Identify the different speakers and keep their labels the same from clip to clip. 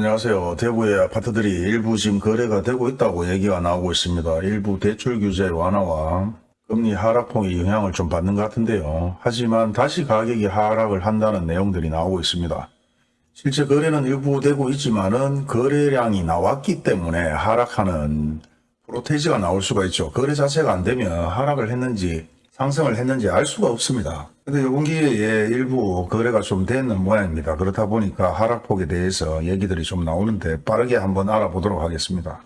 Speaker 1: 안녕하세요. 대구의 아파트들이 일부 지금 거래가 되고 있다고 얘기가 나오고 있습니다. 일부 대출 규제 완화와 금리 하락폭이 영향을 좀 받는 것 같은데요. 하지만 다시 가격이 하락을 한다는 내용들이 나오고 있습니다. 실제 거래는 일부 되고 있지만 은 거래량이 나왔기 때문에 하락하는 프로테이지가 나올 수가 있죠. 거래 자체가 안 되면 하락을 했는지 상승을 했는지 알 수가 없습니다. 근데 요번 기회에 일부 거래가 좀 되는 모양입니다. 그렇다 보니까 하락폭에 대해서 얘기들이 좀 나오는데 빠르게 한번 알아보도록 하겠습니다.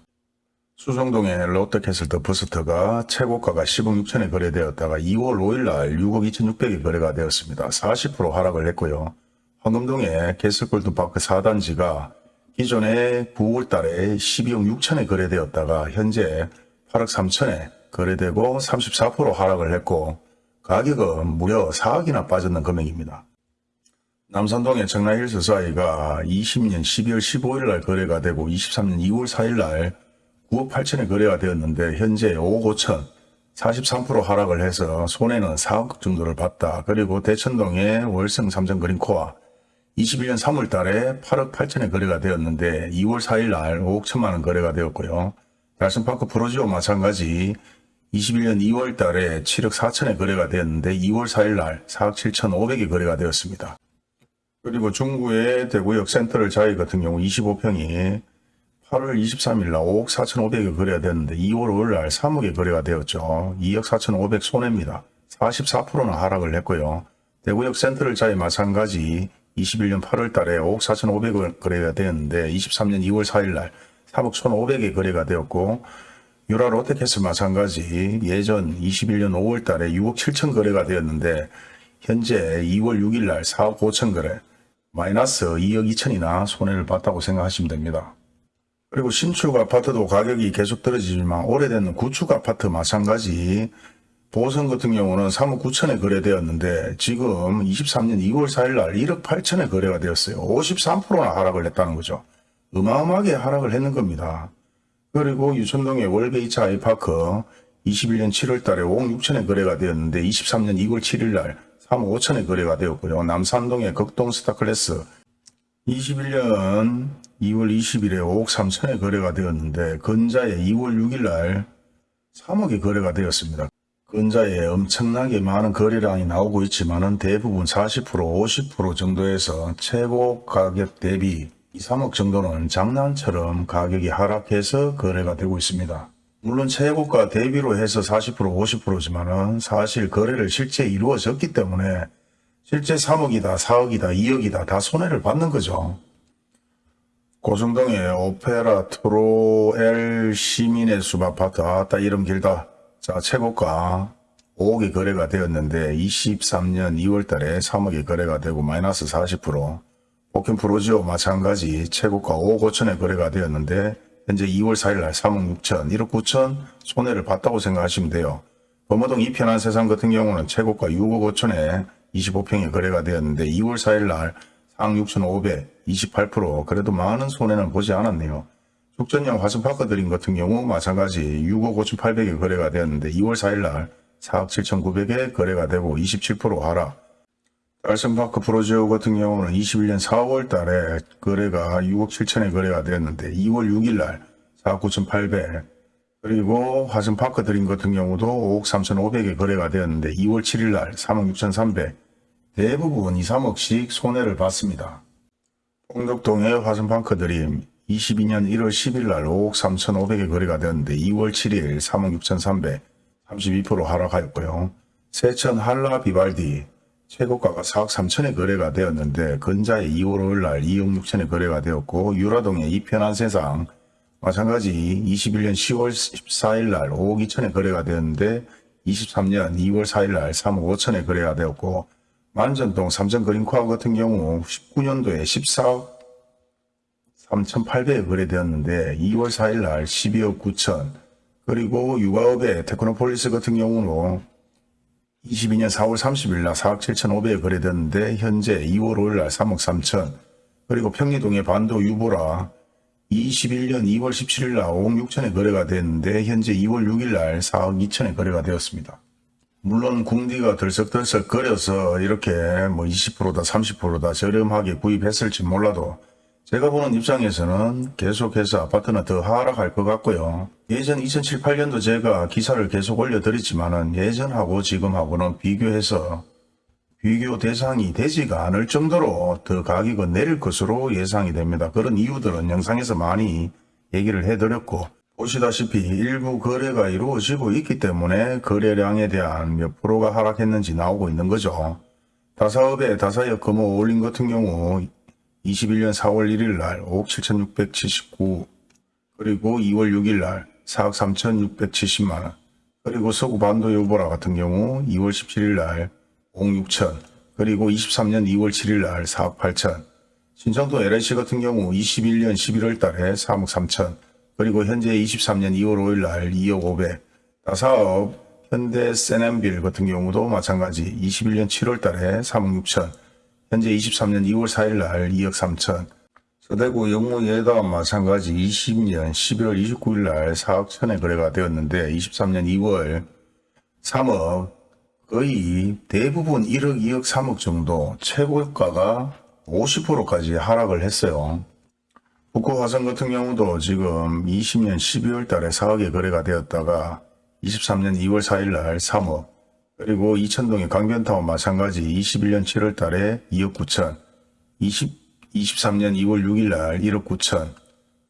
Speaker 1: 수성동의 롯데캐슬 더 퍼스트가 최고가가 10억 6천에 거래되었다가 2월 5일날 6억 2,600에 거래가 되었습니다. 40% 하락을 했고요. 황금동의 캐슬골드파크 4단지가 기존에 9월 달에 12억 6천에 거래되었다가 현재 8억 3천에 거래되고 34% 하락을 했고 가격은 무려 4억이나 빠졌는 금액입니다. 남산동의 청라힐스자이가 20년 12월 15일 날 거래가 되고 23년 2월 4일 날 9억 8천에 거래가 되었는데 현재 5억 5천 43% 하락을 해서 손해는 4억 정도를 봤다. 그리고 대천동의 월성 삼성 그린코아 21년 3월 달에 8억 8천에 거래가 되었는데 2월 4일 날 5억 1천만 원 거래가 되었고요. 달성파크 프로지오 마찬가지 21년 2월 달에 7억 4천에 거래가 되었는데 2월 4일 날 4억 7천 5백에 거래가 되었습니다. 그리고 중구의 대구역 센터를 자이 같은 경우 25평이 8월 23일 날 5억 4천 5백에 거래가 되었는데 2월 5일 날 3억에 거래가 되었죠. 2억 4천 5백 손해입니다. 44%는 하락을 했고요. 대구역 센터를 자이 마찬가지 21년 8월 달에 5억 4천 5백을 거래가 되었는데 23년 2월 4일 날 3억 1,500에 거래가 되었고 유라 롯데캐슬 마찬가지 예전 21년 5월 달에 6억 7천 거래가 되었는데 현재 2월 6일 날 4억 5천 거래 마이너스 2억 2천이나 손해를 봤다고 생각하시면 됩니다. 그리고 신축 아파트도 가격이 계속 떨어지지만 오래된 구축 아파트 마찬가지 보성 같은 경우는 3억 9천에 거래되었는데 지금 23년 2월 4일 날 1억 8천에 거래가 되었어요. 53%나 하락을 했다는 거죠. 어마어마하게 하락을 했는 겁니다. 그리고 유천동의 월베이차 아이파크 21년 7월 달에 5억 6천에 거래가 되었는데 23년 2월 7일 날 3억 5천에 거래가 되었고요. 남산동의 극동 스타클래스 21년 2월 20일에 5억 3천에 거래가 되었는데 근자에 2월 6일 날 3억에 거래가 되었습니다. 근자에 엄청나게 많은 거래량이 나오고 있지만 대부분 40% 50% 정도에서 최고 가격 대비 2, 3억 정도는 장난처럼 가격이 하락해서 거래가 되고 있습니다. 물론 최고가 대비로 해서 40% 50%지만은 사실 거래를 실제 이루어졌기 때문에 실제 3억이다 4억이다 2억이다 다 손해를 받는 거죠. 고성동의 오페라 트로엘 시민의 숲 아파트 아따 이름 길다. 자 최고가 5억에 거래가 되었는데 23년 2월 달에 3억에 거래가 되고 마이너스 40% 복현 프로지오 마찬가지 최고가 5억 5천에 거래가 되었는데 현재 2월 4일 날 3억 6천 1억 9천 손해를 봤다고 생각하시면 돼요. 범어동 이편한 세상 같은 경우는 최고가 6억 5천에 25평에 거래가 되었는데 2월 4일 날 4억 6천 5백 28% 그래도 많은 손해는 보지 않았네요. 숙전형 화성파크 드림 같은 경우 마찬가지 6억 5천 8백에 거래가 되었는데 2월 4일 날 4억 7천 9백에 거래가 되고 27% 하락. 달성파크 프로지오 같은 경우는 21년 4월 달에 거래가 6억 7천에 거래가 되었는데 2월 6일 날 4억 9천 8백. 그리고 화성파크 드림 같은 경우도 5억 3천 5백에 거래가 되었는데 2월 7일 날 3억 6천 3백. 대부분 2, 3억씩 손해를 봤습니다. 홍덕동의 화성파크 드림 22년 1월 10일 날 5억 3천 5백에 거래가 되었는데 2월 7일 3억 6천 3백 32% 하락하였고요. 세천 한라 비발디 최고가가 4억 3천에 거래가 되었는데 근자에 2월 5일 날 2억 6천에 거래가 되었고 유라동의 이편한 세상 마찬가지 21년 10월 14일 날 5억 2천에 거래가 되었는데 23년 2월 4일 날 3억 5천에 거래가 되었고 만촌동 삼성그린코아 같은 경우 19년도에 14억 3,800에 거래되었는데 2월 4일 날 12억 9천 그리고 유가읍의 테크노폴리스 같은 경우는 22년 4월 30일 날 4억 7천5백에 거래됐는데 현재 2월 5일 날 3억 3천 그리고 평리동의 반도 유보라 21년 2월 17일 날 5억 6천에 거래가 됐는데 현재 2월 6일 날 4억 2천에 거래가 되었습니다. 물론 궁디가 들썩들썩 거려서 이렇게 뭐 20%다 30%다 저렴하게 구입했을지 몰라도 제가 보는 입장에서는 계속해서 아파트는 더 하락할 것 같고요. 예전 2007, 8년도 제가 기사를 계속 올려드렸지만 은 예전하고 지금하고는 비교해서 비교 대상이 되지가 않을 정도로 더 가격은 내릴 것으로 예상이 됩니다. 그런 이유들은 영상에서 많이 얘기를 해드렸고 보시다시피 일부 거래가 이루어지고 있기 때문에 거래량에 대한 몇 프로가 하락했는지 나오고 있는 거죠. 다사업의 다사역 금호 올린 같은 경우 21년 4월 1일 날 5억 7,679 그리고 2월 6일 날 4억 3,670만원. 그리고 서구 반도 요보라 같은 경우 2월 17일 날 5억 6천 그리고 23년 2월 7일 날 4억 8천. 신청도 LH 같은 경우 21년 11월 달에 3억 3천 그리고 현재 23년 2월 5일 날 2억 5백. 다사업 현대 세넨빌 같은 경우도 마찬가지 21년 7월 달에 3억 6천 현재 23년 2월 4일 날 2억 3천 서대구 영무 예다 마찬가지 20년 11월 29일 날 4억 천에 거래가 되었는데 23년 2월 3억 거의 대부분 1억 2억 3억 정도 최고가가 50%까지 하락을 했어요. 북구 화성 같은 경우도 지금 20년 12월 달에 4억에 거래가 되었다가 23년 2월 4일 날 3억 그리고 이천동의 강변타운 마찬가지 21년 7월 달에 2억 9천 20, 23년 2월 6일 날 1억 9천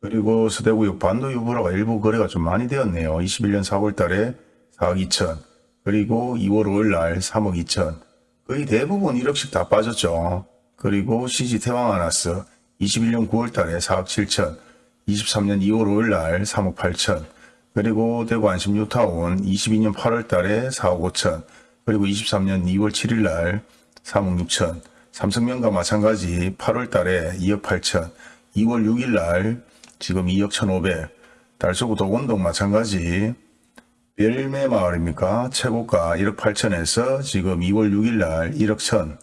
Speaker 1: 그리고 서대구역 반도 유보라가 일부 거래가 좀 많이 되었네요. 21년 4월 달에 4억 2천 그리고 2월 5일 날 3억 2천 거의 대부분 1억씩 다 빠졌죠. 그리고 CG 태왕아나스 21년 9월 달에 4억 7천 23년 2월 5일 날 3억 8천 그리고 대구 안심 뉴타운 22년 8월 달에 4억 5천 그리고 23년 2월 7일 날 3억 6천 삼성명과 마찬가지 8월 달에 2억 8천 2월 6일 날 지금 2억 1,500 달서구 도건동 마찬가지 별매 마을입니까? 최고가 1억 8천에서 지금 2월 6일 날 1억 1천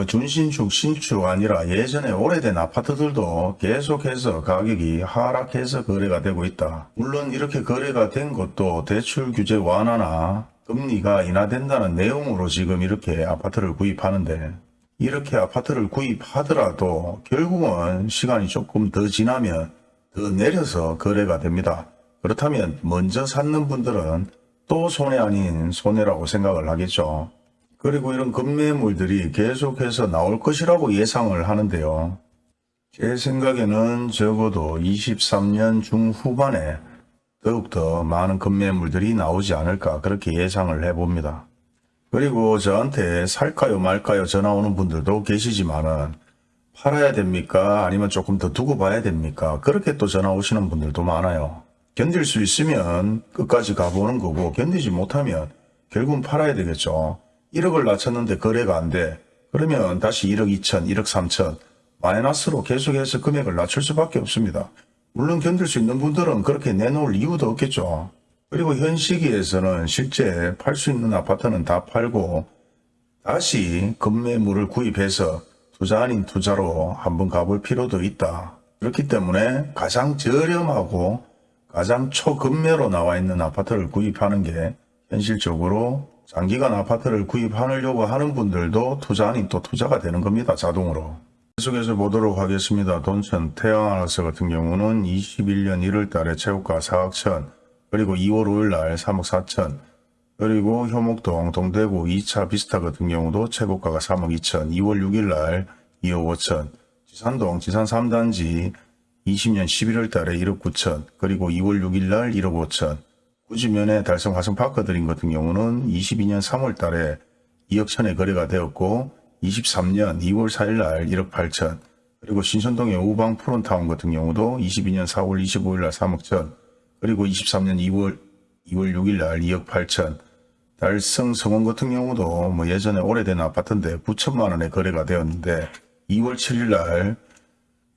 Speaker 1: 뭐 준신축, 신축 아니라 예전에 오래된 아파트들도 계속해서 가격이 하락해서 거래가 되고 있다. 물론 이렇게 거래가 된 것도 대출 규제 완화나 금리가 인하된다는 내용으로 지금 이렇게 아파트를 구입하는데 이렇게 아파트를 구입하더라도 결국은 시간이 조금 더 지나면 더 내려서 거래가 됩니다. 그렇다면 먼저 샀는 분들은 또 손해 아닌 손해라고 생각을 하겠죠. 그리고 이런 급매물들이 계속해서 나올 것이라고 예상을 하는데요. 제 생각에는 적어도 23년 중후반에 더욱더 많은 급매물들이 나오지 않을까 그렇게 예상을 해봅니다. 그리고 저한테 살까요 말까요 전화 오는 분들도 계시지만은 팔아야 됩니까 아니면 조금 더 두고 봐야 됩니까 그렇게 또 전화 오시는 분들도 많아요. 견딜 수 있으면 끝까지 가보는 거고 견디지 못하면 결국은 팔아야 되겠죠. 1억을 낮췄는데 거래가 안 돼. 그러면 다시 1억 2천, 1억 3천 마이너스로 계속해서 금액을 낮출 수밖에 없습니다. 물론 견딜 수 있는 분들은 그렇게 내놓을 이유도 없겠죠. 그리고 현 시기에서는 실제 팔 수 있는 아파트는 다 팔고 다시 급매물을 구입해서 투자 아닌 투자로 한번 가볼 필요도 있다. 그렇기 때문에 가장 저렴하고 가장 초급매로 나와 있는 아파트를 구입하는 게 현실적으로 장기간 아파트를 구입하려고 하는 분들도 투자 아닌 또 투자가 되는 겁니다. 자동으로. 계속해서 보도록 하겠습니다. 돈천 태양하우스 같은 경우는 21년 1월 달에 최고가 4억 천 그리고 2월 5일 날 3억 4천 그리고 효목동 동대구 2차 비스타 같은 경우도 최고가가 3억 2천 2월 6일 날 2억 5천 지산동 지산 3단지 20년 11월 달에 1억 9천 그리고 2월 6일 날 1억 5천 구지면에 달성 화성 파크 드림 같은 경우는 22년 3월 달에 2억 천에 거래가 되었고 23년 2월 4일 날 1억 8천 그리고 신천동의 우방 프론타운 같은 경우도 22년 4월 25일 날 3억 천 그리고 23년 2월 2월 6일 날 2억 8천 달성 성원 같은 경우도 뭐 예전에 오래된 아파트인데 9천만 원에 거래가 되었는데 2월 7일 날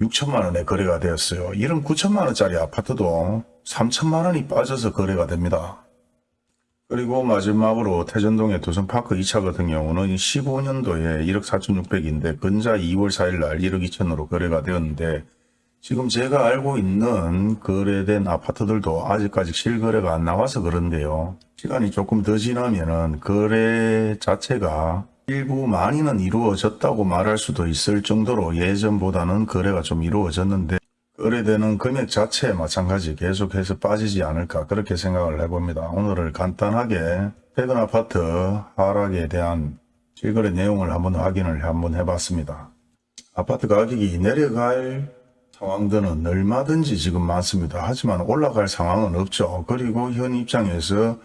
Speaker 1: 6천만 원에 거래가 되었어요. 이런 9천만 원짜리 아파트도 3천만 원이 빠져서 거래가 됩니다. 그리고 마지막으로 태전동의 도성파크 2차 같은 경우는 15년도에 1억 4,600인데 근자 2월 4일 날 1억 2천으로 거래가 되었는데 지금 제가 알고 있는 거래된 아파트들도 아직까지 실거래가 안 나와서 그런데요. 시간이 조금 더 지나면은 거래 자체가 일부 많이는 이루어졌다고 말할 수도 있을 정도로 예전보다는 거래가 좀 이루어졌는데 거래되는 금액 자체에 마찬가지 계속해서 빠지지 않을까 그렇게 생각을 해봅니다. 오늘을 간단하게 최근 아파트 하락에 대한 실거래 내용을 한번 확인을 한번 해봤습니다. 아파트 가격이 내려갈 상황들은 얼마든지 지금 많습니다. 하지만 올라갈 상황은 없죠. 그리고 현 입장에서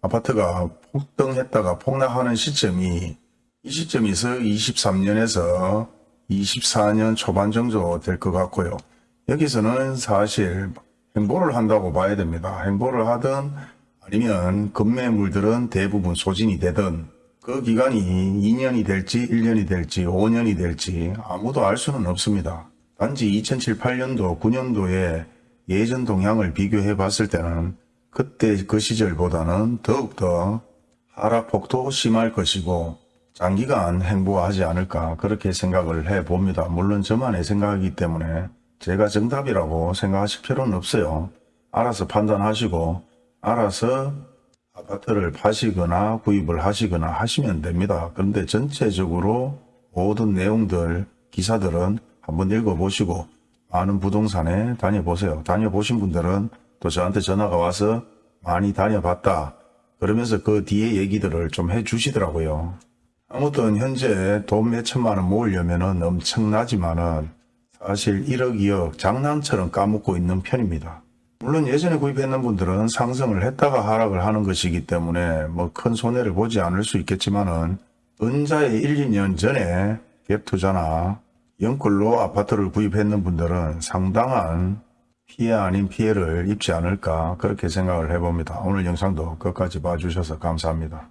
Speaker 1: 아파트가 폭등했다가 폭락하는 시점이 이 시점에서 23년에서 24년 초반 정도 될 것 같고요. 여기서는 사실 행보를 한다고 봐야 됩니다. 행보를 하든 아니면 급매물들은 대부분 소진이 되든 그 기간이 2년이 될지 1년이 될지 5년이 될지 아무도 알 수는 없습니다. 단지 2007, 8년도, 9년도에 예전 동향을 비교해 봤을 때는 그때 그 시절보다는 더욱더 하락폭도 심할 것이고 장기간 행보하지 않을까 그렇게 생각을 해 봅니다. 물론 저만의 생각이기 때문에 제가 정답이라고 생각하실 필요는 없어요. 알아서 판단하시고 알아서 아파트를 파시거나 구입을 하시거나 하시면 됩니다. 그런데 전체적으로 모든 내용들 기사들은 한번 읽어보시고 많은 부동산에 다녀보세요. 다녀보신 분들은 또 저한테 전화가 와서 많이 다녀봤다. 그러면서 그 뒤에 얘기들을 좀 해주시더라고요. 아무튼 현재 돈 몇 천만 원 모으려면 은 엄청나지만 은 사실 1억 2억 장난처럼 까먹고 있는 편입니다. 물론 예전에 구입했는 분들은 상승을 했다가 하락을 하는 것이기 때문에 뭐 큰 손해를 보지 않을 수 있겠지만 은 은자의 1, 2년 전에 갭 투자나 연끌로 아파트를 구입했는 분들은 상당한 피해 아닌 피해를 입지 않을까 그렇게 생각을 해봅니다. 오늘 영상도 끝까지 봐주셔서 감사합니다.